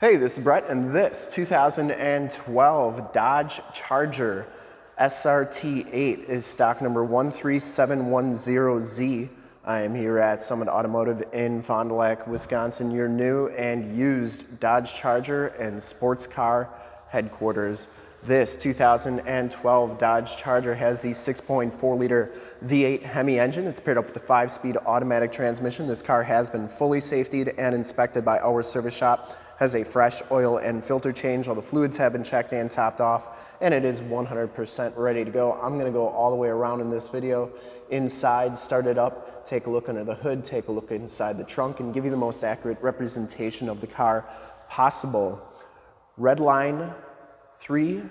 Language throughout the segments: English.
Hey, this is Brett, and this 2012 Dodge Charger SRT8 is stock number 13710Z. I am here at Summit Automotive in Fond du Lac, Wisconsin, your new and used Dodge Charger and sports car headquarters. This 2012 Dodge Charger has the 6.4 liter V8 Hemi engine. It's paired up with a five speed automatic transmission. This car has been fully safetied and inspected by our service shop has a fresh oil and filter change. All the fluids have been checked and topped off, and it is 100% ready to go. I'm gonna go all the way around in this video. Inside, start it up, take a look under the hood, take a look inside the trunk, and give you the most accurate representation of the car possible. Red line 3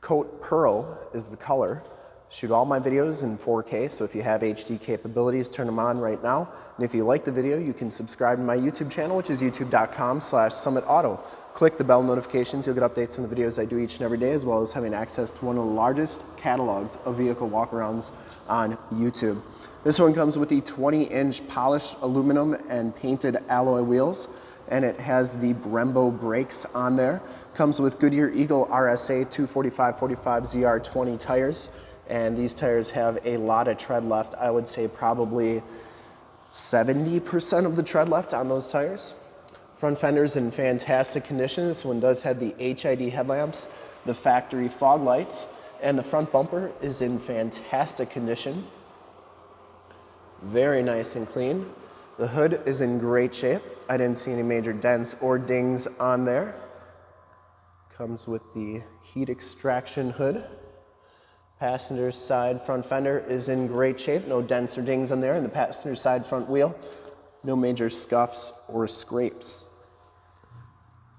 coat pearl is the color shoot all my videos in 4K, so if you have HD capabilities, turn them on right now. And if you like the video, you can subscribe to my YouTube channel, which is youtube.com slash summitauto. Click the bell notifications, you'll get updates on the videos I do each and every day, as well as having access to one of the largest catalogs of vehicle walkarounds on YouTube. This one comes with the 20-inch polished aluminum and painted alloy wheels and it has the Brembo brakes on there. Comes with Goodyear Eagle RSA 245-45 ZR20 tires and these tires have a lot of tread left. I would say probably 70% of the tread left on those tires. Front fender's in fantastic condition. This one does have the HID headlamps, the factory fog lights, and the front bumper is in fantastic condition. Very nice and clean. The hood is in great shape. I didn't see any major dents or dings on there. Comes with the heat extraction hood. Passenger side front fender is in great shape, no dents or dings on there, and the passenger side front wheel, no major scuffs or scrapes.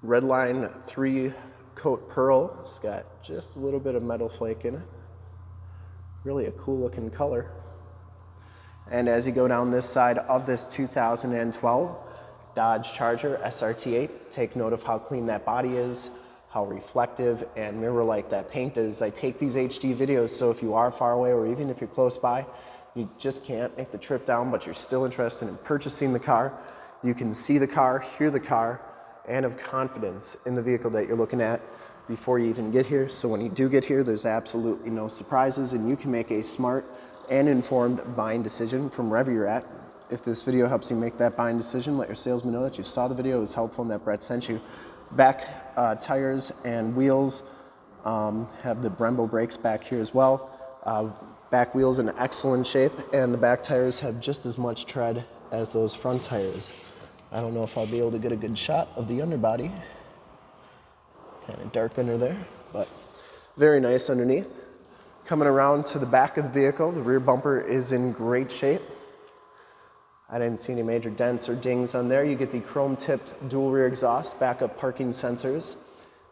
Redline 3 coat pearl, it's got just a little bit of metal flake in it. Really a cool looking color. And as you go down this side of this 2012 Dodge Charger SRT8, take note of how clean that body is, how reflective and mirror-like that paint is. I take these HD videos so if you are far away or even if you're close by, you just can't make the trip down, but you're still interested in purchasing the car. You can see the car, hear the car, and have confidence in the vehicle that you're looking at before you even get here. So when you do get here, there's absolutely no surprises and you can make a smart and informed buying decision from wherever you're at. If this video helps you make that buying decision, let your salesman know that you saw the video, it was helpful and that Brett sent you. Back uh, tires and wheels um, have the Brembo brakes back here as well. Uh, back wheels in excellent shape and the back tires have just as much tread as those front tires. I don't know if I'll be able to get a good shot of the underbody. Kind of dark under there, but very nice underneath. Coming around to the back of the vehicle, the rear bumper is in great shape. I didn't see any major dents or dings on there. You get the chrome tipped dual rear exhaust, backup parking sensors.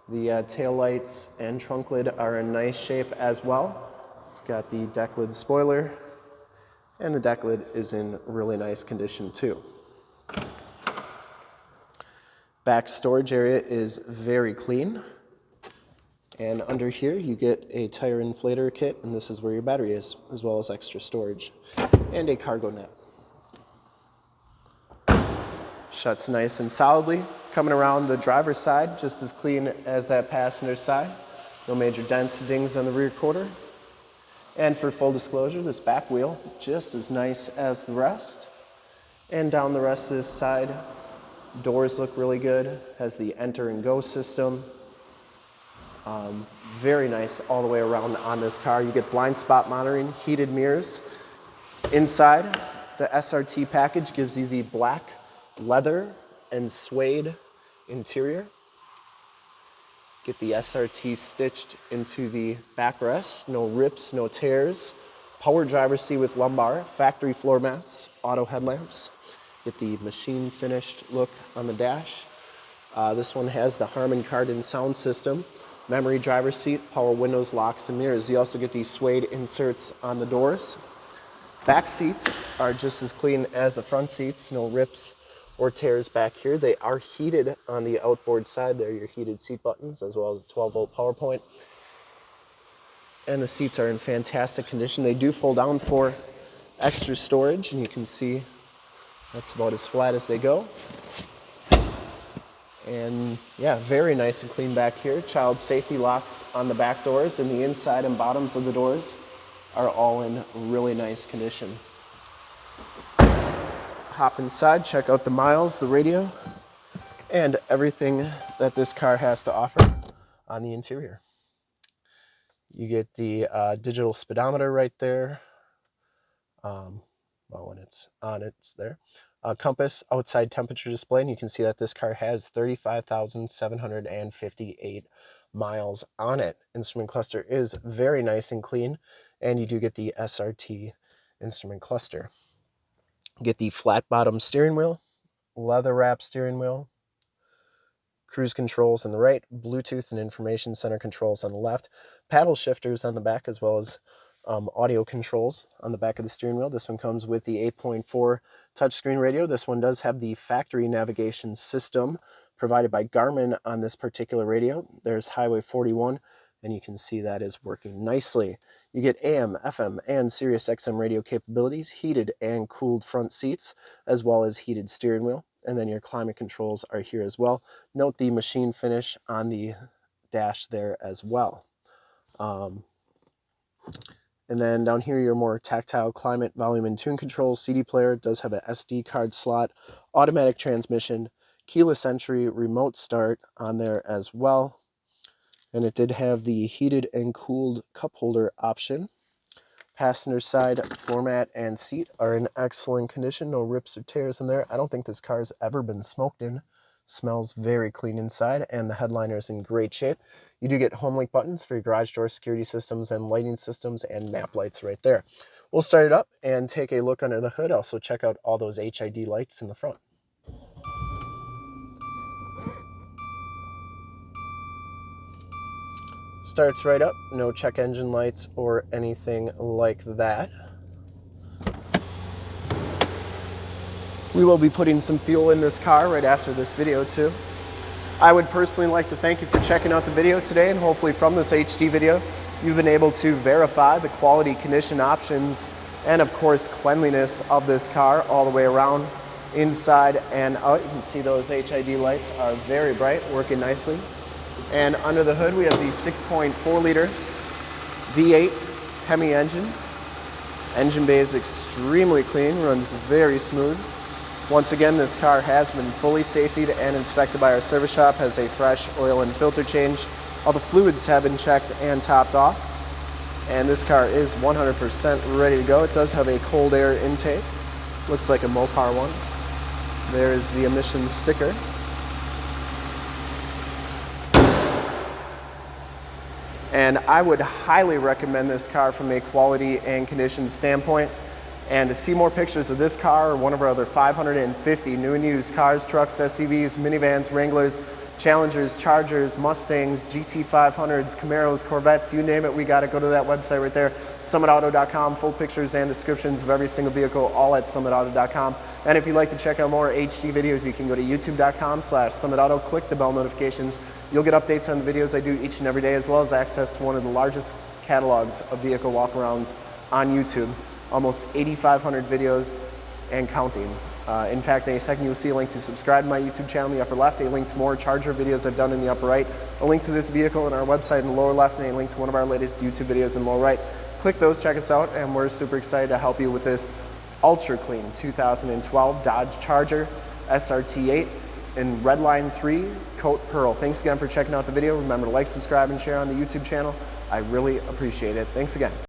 The uh, tail lights and trunk lid are in nice shape as well. It's got the deck lid spoiler and the deck lid is in really nice condition too. Back storage area is very clean. And under here you get a tire inflator kit and this is where your battery is, as well as extra storage and a cargo net. Shuts nice and solidly. Coming around the driver's side, just as clean as that passenger side. No major dents or dings on the rear quarter. And for full disclosure, this back wheel, just as nice as the rest. And down the rest of this side, doors look really good. Has the enter and go system. Um, very nice all the way around on this car. You get blind spot monitoring, heated mirrors. Inside, the SRT package gives you the black leather and suede interior. Get the SRT stitched into the backrest, no rips, no tears. Power driver seat with lumbar, factory floor mats, auto headlamps. Get the machine finished look on the dash. Uh, this one has the Harman Kardon sound system, memory driver seat, power windows, locks, and mirrors. You also get these suede inserts on the doors. Back seats are just as clean as the front seats, no rips, or tears back here. They are heated on the outboard side. There are your heated seat buttons as well as a 12 volt power point. And the seats are in fantastic condition. They do fold down for extra storage and you can see that's about as flat as they go. And yeah, very nice and clean back here. Child safety locks on the back doors and the inside and bottoms of the doors are all in really nice condition. Hop inside, check out the miles, the radio, and everything that this car has to offer on the interior. You get the uh, digital speedometer right there. Um, well, when it's on, it's there. Uh, compass outside temperature display, and you can see that this car has 35,758 miles on it. Instrument cluster is very nice and clean, and you do get the SRT instrument cluster. Get the flat bottom steering wheel, leather wrap steering wheel, cruise controls on the right, Bluetooth and information center controls on the left, paddle shifters on the back, as well as um, audio controls on the back of the steering wheel. This one comes with the 8.4 touchscreen radio. This one does have the factory navigation system provided by Garmin on this particular radio. There's Highway 41, and you can see that is working nicely. You get AM, FM, and Sirius XM radio capabilities, heated and cooled front seats, as well as heated steering wheel. And then your climate controls are here as well. Note the machine finish on the dash there as well. Um, and then down here, your more tactile climate, volume, and tune controls. CD player does have a SD card slot, automatic transmission, keyless entry, remote start on there as well. And it did have the heated and cooled cup holder option. Passenger side floor mat and seat are in excellent condition. No rips or tears in there. I don't think this car's ever been smoked in. Smells very clean inside and the headliner is in great shape. You do get HomeLink buttons for your garage door security systems and lighting systems and map lights right there. We'll start it up and take a look under the hood. Also check out all those HID lights in the front. Starts right up, no check engine lights or anything like that. We will be putting some fuel in this car right after this video too. I would personally like to thank you for checking out the video today and hopefully from this HD video, you've been able to verify the quality condition options and of course cleanliness of this car all the way around inside and out. You can see those HID lights are very bright, working nicely. And under the hood, we have the 6.4 liter V8 Hemi engine. Engine bay is extremely clean, runs very smooth. Once again, this car has been fully safetied and inspected by our service shop, has a fresh oil and filter change. All the fluids have been checked and topped off. And this car is 100% ready to go. It does have a cold air intake. Looks like a Mopar one. There's the emissions sticker. And I would highly recommend this car from a quality and condition standpoint. And to see more pictures of this car or one of our other 550 new and used cars, trucks, SUVs, minivans, Wranglers, Challengers, Chargers, Mustangs, GT500s, Camaros, Corvettes, you name it, we got to go to that website right there, summitauto.com, full pictures and descriptions of every single vehicle, all at summitauto.com. And if you'd like to check out more HD videos, you can go to youtube.com slash summitauto, click the bell notifications. You'll get updates on the videos I do each and every day, as well as access to one of the largest catalogs of vehicle walkarounds on YouTube almost 8,500 videos and counting. Uh, in fact, in a second you'll see a link to subscribe to my YouTube channel in the upper left, a link to more Charger videos I've done in the upper right, a link to this vehicle on our website in the lower left, and a link to one of our latest YouTube videos in the lower right. Click those, check us out, and we're super excited to help you with this ultra clean 2012 Dodge Charger SRT8 in Redline 3 Coat Pearl. Thanks again for checking out the video. Remember to like, subscribe, and share on the YouTube channel. I really appreciate it. Thanks again.